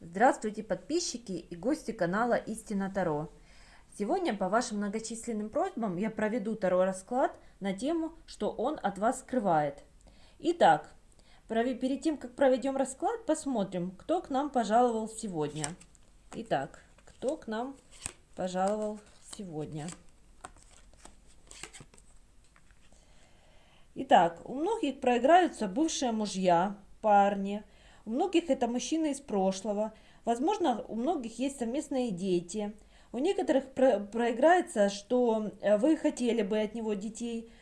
Здравствуйте, подписчики и гости канала Истина Таро. Сегодня по вашим многочисленным просьбам я проведу Таро расклад на тему, что он от вас скрывает. Итак, перед тем, как проведем расклад, посмотрим, кто к нам пожаловал сегодня. Итак, кто к нам пожаловал сегодня. Итак, у многих проиграются бывшие мужья, парни, у многих это мужчины из прошлого. Возможно, у многих есть совместные дети. У некоторых про проиграется, что э, вы хотели бы от него детей.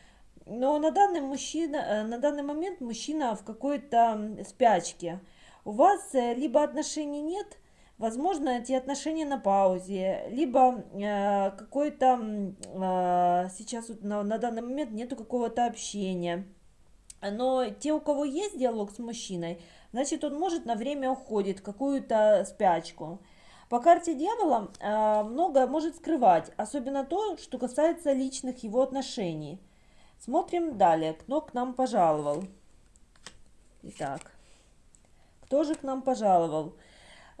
Но на данный, мужчина, э, на данный момент мужчина в какой-то спячке. У вас э, либо отношений нет, возможно, эти отношения на паузе, либо э, какой-то э, сейчас на, на данный момент нету какого-то общения. Но те, у кого есть диалог с мужчиной, значит, он может на время уходит какую-то спячку. По карте дьявола э, многое может скрывать, особенно то, что касается личных его отношений. Смотрим далее, кто к нам пожаловал. Итак, кто же к нам пожаловал?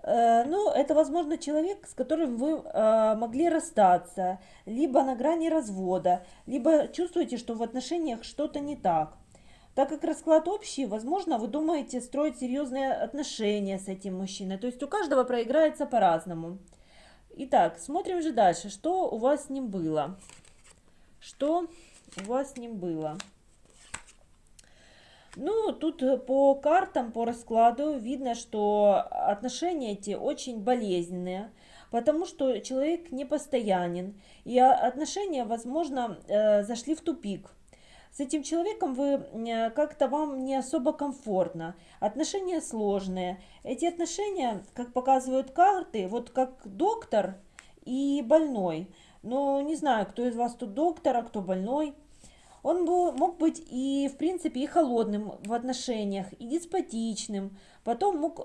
Э, ну, это, возможно, человек, с которым вы э, могли расстаться, либо на грани развода, либо чувствуете, что в отношениях что-то не так. Так как расклад общий, возможно, вы думаете строить серьезные отношения с этим мужчиной. То есть у каждого проиграется по-разному. Итак, смотрим же дальше. Что у вас с ним было? Что у вас с ним было? Ну, тут по картам, по раскладу видно, что отношения эти очень болезненные, потому что человек непостоянен, и отношения, возможно, э, зашли в тупик с этим человеком вы э, как-то вам не особо комфортно, отношения сложные. Эти отношения, как показывают карты, вот как доктор и больной. Но не знаю, кто из вас тут доктор, а кто больной. Он был, мог быть и, в принципе, и холодным в отношениях, и деспотичным, потом мог, э,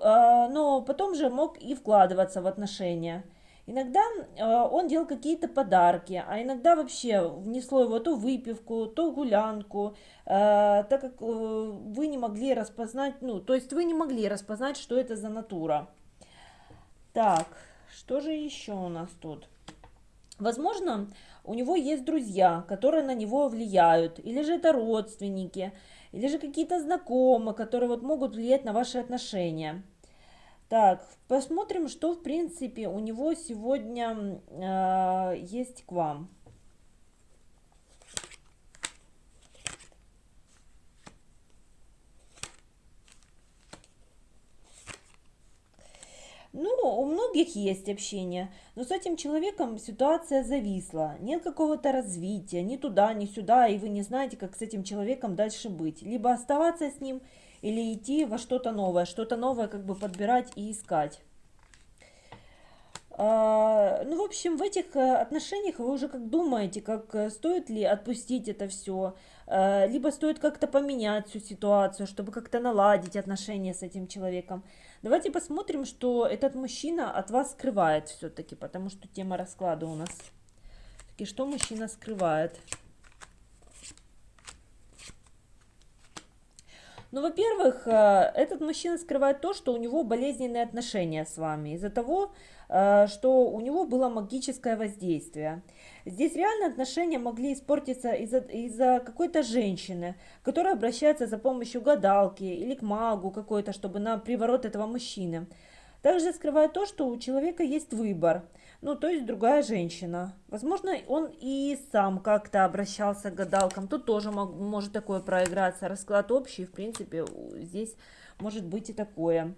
но потом же мог и вкладываться в отношения. Иногда э, он делал какие-то подарки, а иногда вообще внесло его то выпивку, то гулянку, э, так как э, вы не могли распознать, ну, то есть вы не могли распознать, что это за натура. Так, что же еще у нас тут? Возможно, у него есть друзья, которые на него влияют, или же это родственники, или же какие-то знакомые, которые вот могут влиять на ваши отношения. Так, посмотрим, что в принципе у него сегодня э, есть к вам. Ну, у многих есть общение, но с этим человеком ситуация зависла. Нет какого-то развития, ни туда, ни сюда, и вы не знаете, как с этим человеком дальше быть. Либо оставаться с ним, или идти во что-то новое, что-то новое как бы подбирать и искать. А, ну, в общем, в этих э, отношениях вы уже как думаете, как э, стоит ли отпустить это все, э, либо стоит как-то поменять всю ситуацию, чтобы как-то наладить отношения с этим человеком. Давайте посмотрим, что этот мужчина от вас скрывает все-таки, потому что тема расклада у нас. И что мужчина скрывает? Ну, во-первых, э, этот мужчина скрывает то, что у него болезненные отношения с вами, из-за того, э, что у него было магическое воздействие. Здесь реально отношения могли испортиться из-за из, какой-то женщины, которая обращается за помощью гадалки или к магу какой-то, чтобы на приворот этого мужчины. Также скрывает то, что у человека есть выбор – ну, то есть другая женщина. Возможно, он и сам как-то обращался к гадалкам. Тут тоже мог, может такое проиграться. Расклад общий, в принципе, здесь может быть и такое.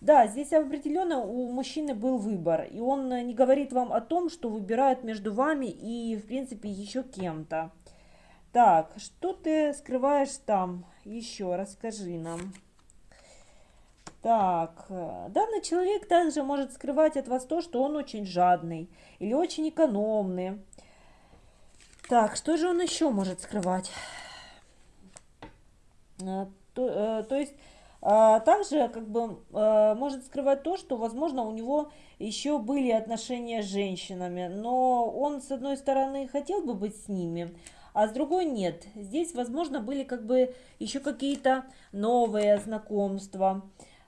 Да, здесь определенно у мужчины был выбор, и он не говорит вам о том, что выбирает между вами и, в принципе, еще кем-то. Так, что ты скрываешь там? Еще расскажи нам. Так, э, данный человек также может скрывать от вас то, что он очень жадный или очень экономный. Так, что же он еще может скрывать? Э, то, э, то есть, также как бы может скрывать то, что, возможно, у него еще были отношения с женщинами, но он, с одной стороны, хотел бы быть с ними, а с другой нет. Здесь, возможно, были как бы еще какие-то новые знакомства.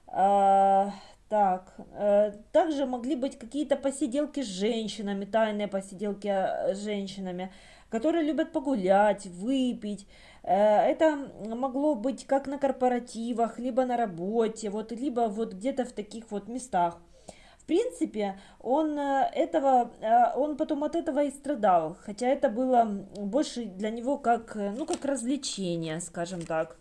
А, Так, э, также могли быть какие-то посиделки с женщинами, тайные посиделки э, с женщинами, которые любят погулять, выпить. Э, это могло быть как на корпоративах, либо на работе, вот, либо вот где-то в таких вот местах. В принципе, он этого, он потом от этого и страдал, хотя это было больше для него как, ну, как развлечение, скажем так.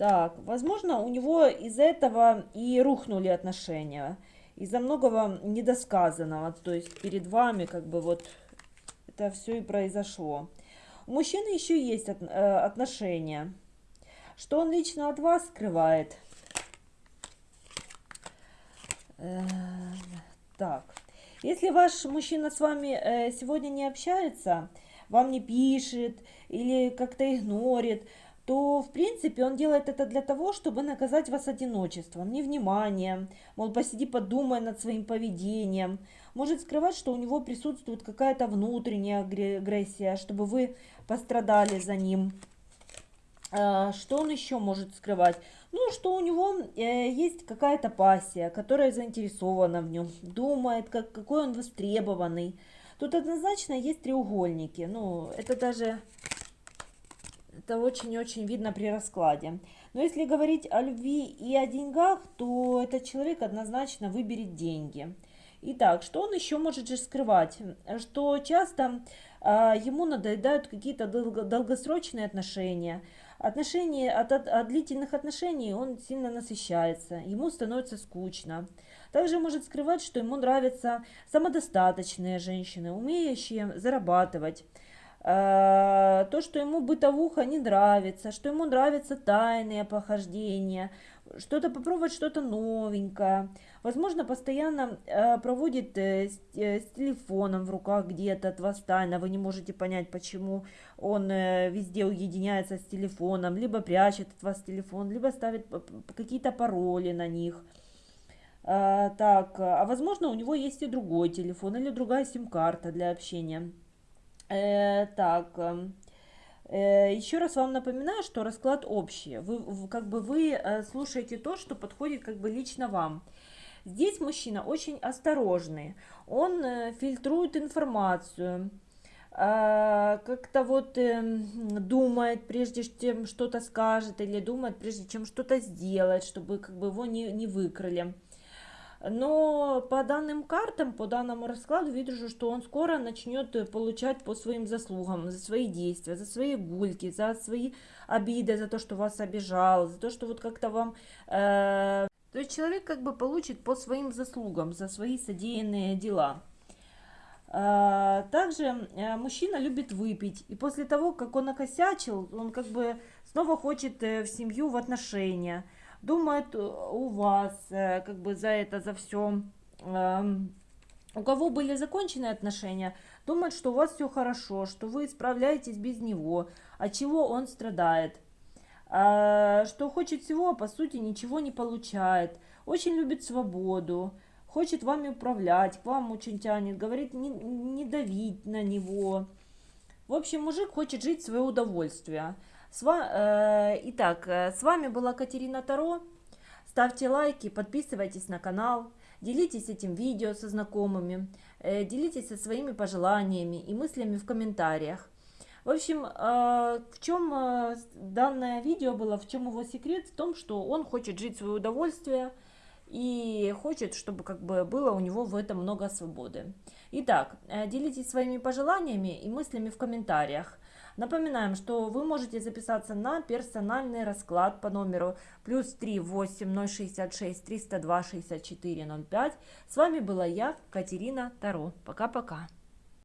Так, возможно, у него из-за этого и рухнули отношения. Из-за многого недосказанного. То есть перед вами как бы вот это все и произошло. У мужчины еще есть от, э, отношения. Что он лично от вас скрывает? Э, так, если ваш мужчина с вами э, сегодня не общается, вам не пишет или как-то игнорит, то, в принципе, он делает это для того, чтобы наказать вас одиночеством, невниманием, мол, посиди, подумай над своим поведением. Может скрывать, что у него присутствует какая-то внутренняя агрессия, чтобы вы пострадали за ним. А, что он еще может скрывать? Ну, что у него э, есть какая-то пассия, которая заинтересована в нем, думает, как, какой он востребованный. Тут однозначно есть треугольники. Ну, это даже это очень-очень видно при раскладе. Но если говорить о любви и о деньгах, то этот человек однозначно выберет деньги. Итак, что он еще может же скрывать? Что часто а, ему надоедают какие-то долго, долгосрочные отношения. Отношения от, от, от длительных отношений он сильно насыщается, ему становится скучно. Также может скрывать, что ему нравятся самодостаточные женщины, умеющие зарабатывать. Э, то, что ему бытовуха не нравится, что ему нравятся тайные похождения, что-то попробовать что-то новенькое. Возможно, постоянно э, проводит э, с, телефоном в руках где-то от вас тайно. Вы не можете понять, почему он везде уединяется с телефоном, либо прячет от вас телефон, либо ставит какие-то пароли на них. Так, а возможно, у него есть и другой телефон или другая сим-карта для общения. Э, так, эм, э, еще раз вам напоминаю, что расклад общий. Вы, как бы вы э, слушаете то, что подходит как бы лично вам. Здесь мужчина очень осторожный, он фильтрует информацию, э, как-то вот э, думает, прежде чем что-то скажет, или думает, прежде чем что-то сделать, чтобы как бы его не, не выкрали. Но по данным картам, по данному раскладу, вижу, что он скоро начнет получать по своим заслугам, за свои действия, за свои гульки, за свои обиды, за то, что вас обижал, за то, что вот как-то вам... Э, то есть человек как бы получит по своим заслугам, за свои содеянные дела. Э, также э, мужчина любит выпить, и после того, как он окосячил, он как бы снова хочет э, в семью, в отношения думает у вас э, как бы за это, за все. Эм, у кого были закончены отношения, думает, что у вас все хорошо, что вы справляетесь без него, от чего он страдает. А, что хочет всего, а по сути ничего не получает. Очень любит свободу, хочет вами управлять, к вам очень тянет, говорит не, не давить на него. В общем, мужик хочет жить в свое удовольствие. С ва... э, итак, э, с вами была Катерина Таро. Ставьте лайки, подписывайтесь на канал, делитесь этим видео со знакомыми, э, делитесь со своими пожеланиями и мыслями в комментариях. В общем, в чем данное видео было, в чем его секрет? В том, что он хочет жить в свое удовольствие и хочет, чтобы как бы было у него в этом много свободы. Итак, э, делитесь своими пожеланиями и мыслями в комментариях. Напоминаем, что вы можете записаться на персональный расклад по номеру плюс 3 8 066 302 64 05. С вами была я, Катерина Таро. Пока-пока.